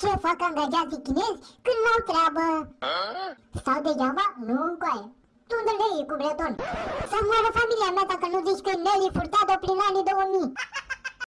Ce fac angajații chinezi când n-au treabă? Stau degeaba? Nu încoaie. Tu unde cu breton? Să moară familia mea dacă nu zici că Nelly furtat-o prin anii 2000.